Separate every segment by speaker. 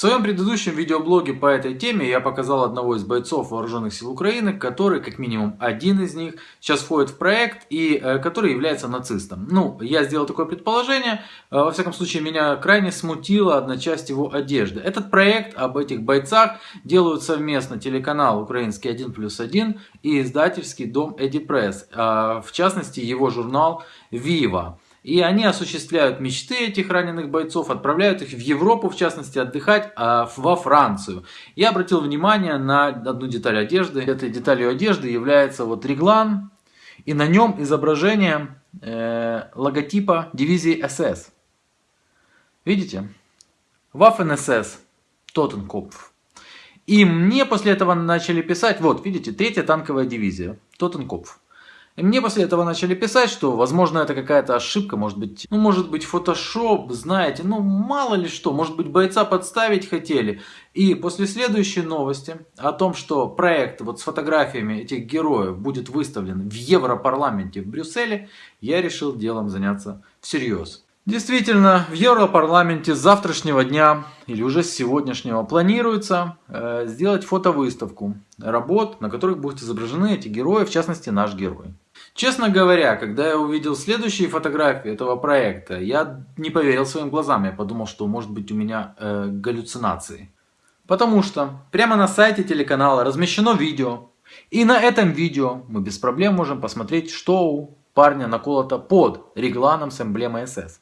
Speaker 1: своем предыдущем видеоблоге по этой теме я показал одного из бойцов вооруженных сил Украины, который, как минимум один из них, сейчас входит в проект и э, который является нацистом. Ну, я сделал такое предположение, э, во всяком случае меня крайне смутила одна часть его одежды. Этот проект об этих бойцах делают совместно телеканал «Украинский 1 плюс 1» и издательский дом Эдди Пресс, в частности его журнал «Вива». И они осуществляют мечты этих раненых бойцов, отправляют их в Европу, в частности, отдыхать, а во Францию. Я обратил внимание на одну деталь одежды. Этой деталью одежды является вот реглан, и на нем изображение э, логотипа дивизии СС. Видите? Waffen СС, Тоттенкопф. И мне после этого начали писать, вот, видите, третья танковая дивизия, Тоттенкопф. И мне после этого начали писать, что, возможно, это какая-то ошибка, может быть, ну, может быть, фотошоп, знаете, ну, мало ли что, может быть, бойца подставить хотели. И после следующей новости о том, что проект вот с фотографиями этих героев будет выставлен в Европарламенте в Брюсселе, я решил делом заняться всерьез. Действительно, в Европарламенте с завтрашнего дня или уже с сегодняшнего планируется э, сделать фотовыставку работ, на которых будут изображены эти герои, в частности наш герой. Честно говоря, когда я увидел следующие фотографии этого проекта, я не поверил своим глазам, я подумал, что может быть у меня э, галлюцинации. Потому что прямо на сайте телеканала размещено видео, и на этом видео мы без проблем можем посмотреть, что у парня наколото под регланом с эмблемой СС.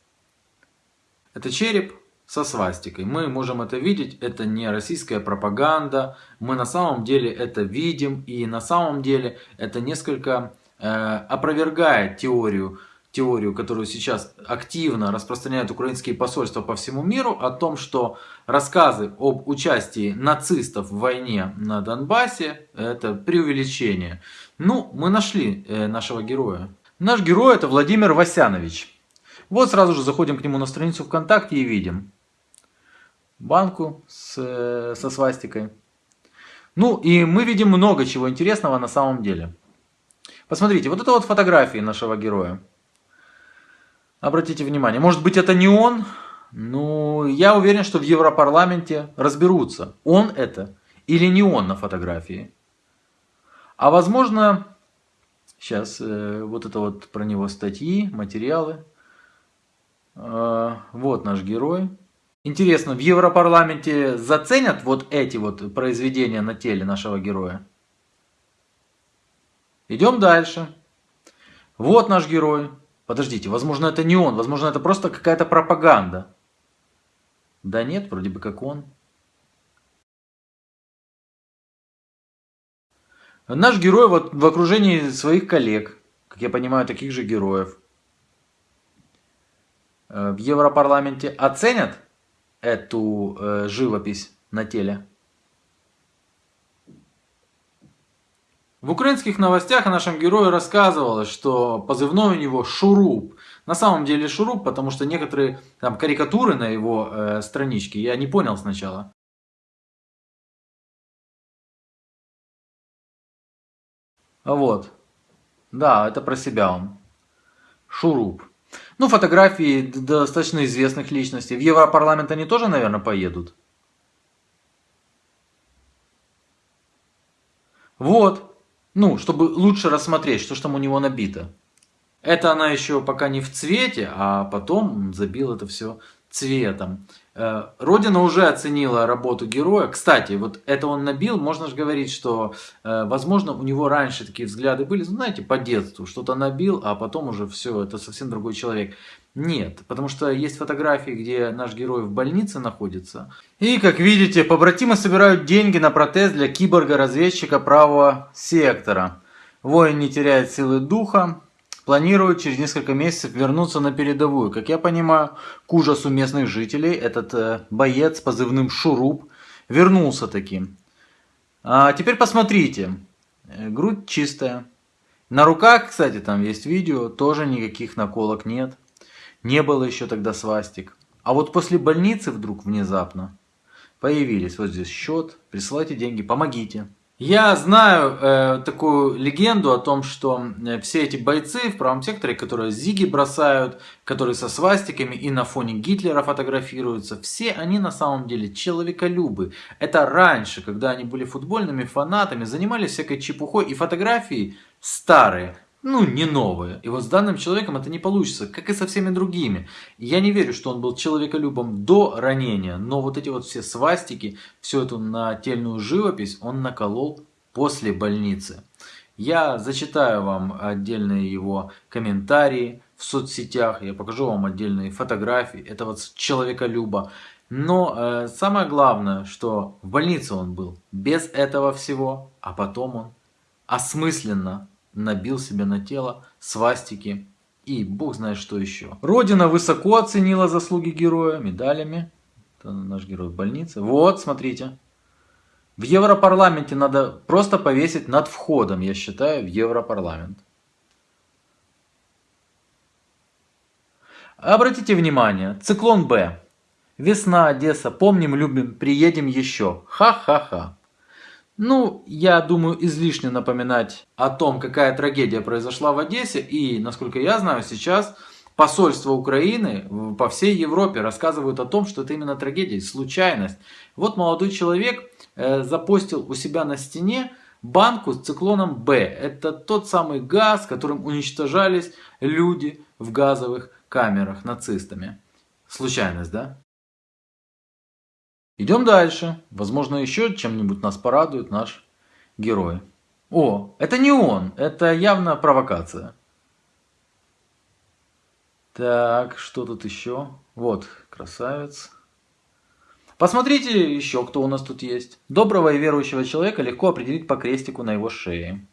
Speaker 1: Это череп со свастикой. Мы можем это видеть, это не российская пропаганда. Мы на самом деле это видим и на самом деле это несколько опровергает теорию, теорию, которую сейчас активно распространяют украинские посольства по всему миру, о том, что рассказы об участии нацистов в войне на Донбассе это преувеличение. Ну, мы нашли э, нашего героя. Наш герой это Владимир Васянович. Вот сразу же заходим к нему на страницу ВКонтакте и видим банку с, со свастикой. Ну и мы видим много чего интересного на самом деле. Посмотрите, вот это вот фотографии нашего героя. Обратите внимание, может быть это не он, но я уверен, что в Европарламенте разберутся, он это или не он на фотографии. А возможно, сейчас э, вот это вот про него статьи, материалы. А, вот наш герой. Интересно, в Европарламенте заценят вот эти вот произведения на теле нашего героя? Идем дальше. Вот наш герой. Подождите, возможно это не он, возможно это просто какая-то пропаганда. Да нет, вроде бы как он. Наш герой вот в окружении своих коллег, как я понимаю, таких же героев. Э, в Европарламенте оценят эту э, живопись на теле? В украинских новостях о нашем герое рассказывалось, что позывной у него Шуруп. На самом деле Шуруп, потому что некоторые там карикатуры на его э, страничке я не понял сначала. Вот. Да, это про себя он. Шуруп. Ну, фотографии достаточно известных личностей. В Европарламент они тоже, наверное, поедут. Вот. Ну, чтобы лучше рассмотреть, что ж там у него набито. Это она еще пока не в цвете, а потом забил это все цветом. Э, Родина уже оценила работу героя. Кстати, вот это он набил, можно же говорить, что, э, возможно, у него раньше такие взгляды были, ну, знаете, по детству, что-то набил, а потом уже все, это совсем другой человек. Нет, потому что есть фотографии, где наш герой в больнице находится. И, как видите, побратимы собирают деньги на протез для киборга-разведчика правого сектора. Воин не теряет силы духа, планирует через несколько месяцев вернуться на передовую. Как я понимаю, к ужасу местных жителей, этот э, боец с позывным Шуруп вернулся таким. А теперь посмотрите. Э, грудь чистая. На руках, кстати, там есть видео, тоже никаких наколок нет. Не было еще тогда свастик. А вот после больницы вдруг внезапно появились. Вот здесь счет, присылайте деньги, помогите. Я знаю э, такую легенду о том, что э, все эти бойцы в правом секторе, которые зиги бросают, которые со свастиками и на фоне Гитлера фотографируются, все они на самом деле человеколюбы. Это раньше, когда они были футбольными фанатами, занимались всякой чепухой и фотографии старые, ну, не новые. И вот с данным человеком это не получится, как и со всеми другими. Я не верю, что он был человеколюбом до ранения, но вот эти вот все свастики, всю эту нательную живопись он наколол после больницы. Я зачитаю вам отдельные его комментарии в соцсетях, я покажу вам отдельные фотографии этого человеколюба. Но э, самое главное, что в больнице он был без этого всего, а потом он осмысленно набил себе на тело свастики и бог знает что еще. Родина высоко оценила заслуги героя медалями. Это наш герой в больнице. Вот, смотрите. В Европарламенте надо просто повесить над входом, я считаю, в Европарламент. Обратите внимание, циклон Б. Весна, Одесса, помним, любим, приедем еще. Ха-ха-ха. Ну, я думаю, излишне напоминать о том, какая трагедия произошла в Одессе. И, насколько я знаю, сейчас посольство Украины по всей Европе рассказывают о том, что это именно трагедия, случайность. Вот молодой человек э, запостил у себя на стене банку с циклоном Б. Это тот самый газ, которым уничтожались люди в газовых камерах нацистами. Случайность, да? Идем дальше. Возможно, еще чем-нибудь нас порадует наш герой. О, это не он. Это явно провокация. Так, что тут еще? Вот, красавец. Посмотрите еще, кто у нас тут есть. Доброго и верующего человека легко определить по крестику на его шее.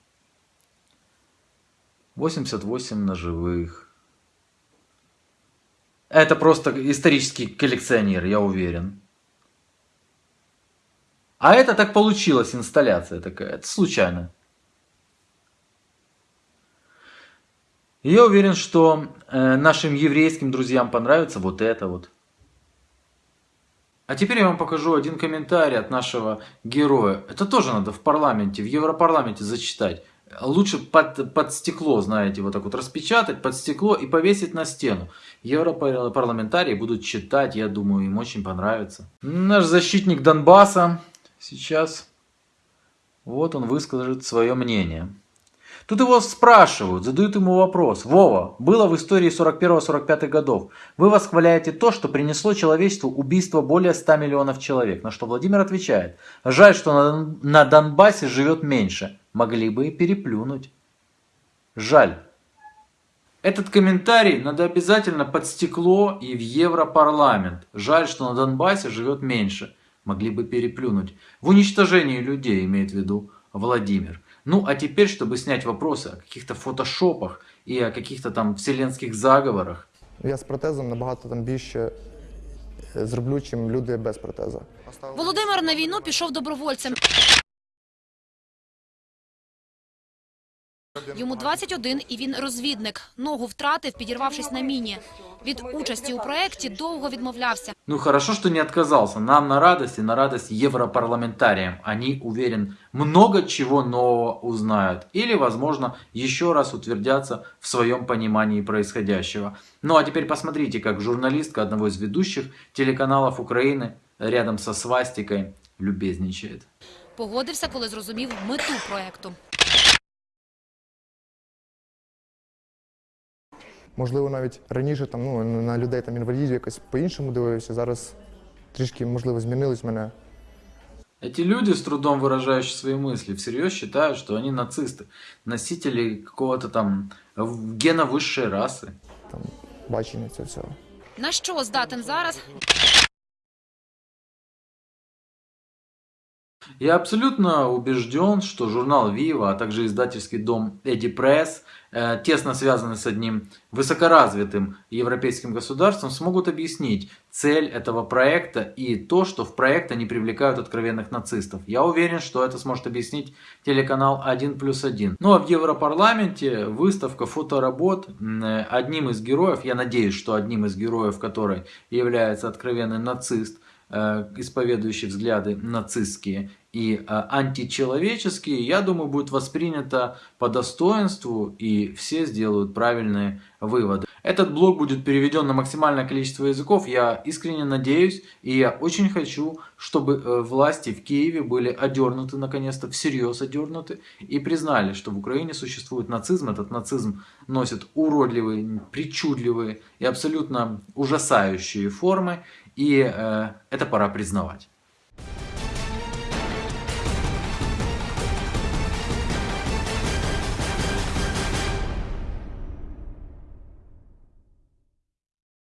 Speaker 1: 88 ножевых. Это просто исторический коллекционер, я уверен. А это так получилось, инсталляция такая. Это случайно. Я уверен, что э, нашим еврейским друзьям понравится вот это вот. А теперь я вам покажу один комментарий от нашего героя. Это тоже надо в парламенте, в Европарламенте зачитать. Лучше под, под стекло, знаете, вот так вот распечатать под стекло и повесить на стену. Европарламентарии будут читать, я думаю, им очень понравится. Наш защитник Донбасса Сейчас вот он выскажет свое мнение. Тут его спрашивают, задают ему вопрос. Вова, было в истории 41-45 годов. Вы восхваляете то, что принесло человечеству убийство более 100 миллионов человек. На что Владимир отвечает. Жаль, что на, Донбассе живет меньше. Могли бы и переплюнуть. Жаль. Этот комментарий надо обязательно под стекло и в Европарламент. Жаль, что на Донбассе живет меньше могли бы переплюнуть. В уничтожении людей, имеет в виду Владимир. Ну, а теперь, чтобы снять вопросы о каких-то фотошопах и о каких-то там вселенских заговорах.
Speaker 2: Я з протезом набагато там більше зроблю, чим люди без протеза.
Speaker 3: Володимир на війну пішов добровольцем. Йому 21 і він розвідник. Ногу втратив, підірвавшись на міні. Від участі у проєкті довго відмовлявся.
Speaker 1: Ну хорошо, что не отказался. Нам на радость и на радость европарламентариям. Они, уверен, много чего нового узнают. Или, возможно, еще раз утвердятся в своем понимании происходящего. Ну а теперь посмотрите, как журналистка одного из ведущих телеканалов Украины рядом со свастикой любезничает.
Speaker 3: Погодився, коли зрозумів мету проєкту.
Speaker 2: Можливо, навіть раніше там, ну, на людей там інвалідів якось по-іншому дивився. Зараз трішки, можливо, змінилось мене.
Speaker 1: Эти люди, с трудом выражающие свои мысли, всерьез считают, что они нацисты, носители какого-то там гена высшей расы.
Speaker 2: Там бачення цього всього.
Speaker 3: На що здатен зараз?
Speaker 1: Я абсолютно убежден, что журнал Viva, а также издательский дом Эдди Пресс, э, тесно связаны с одним высокоразвитым европейским государством, смогут объяснить цель этого проекта и то, что в проект они привлекают откровенных нацистов. Я уверен, что это сможет объяснить телеканал 1 плюс 1. Ну а в Европарламенте выставка фоторабот одним из героев, я надеюсь, что одним из героев, который является откровенный нацист, э, исповедующие взгляды нацистские и э, античеловеческие, я думаю, будет воспринято по достоинству и все сделают правильные выводы. Этот блог будет переведен на максимальное количество языков, я искренне надеюсь, и я очень хочу, чтобы э, власти в Киеве были одернуты, наконец-то, всерьез одернуты, и признали, что в Украине существует нацизм, этот нацизм носит уродливые, причудливые и абсолютно ужасающие формы, и э, это пора признавать.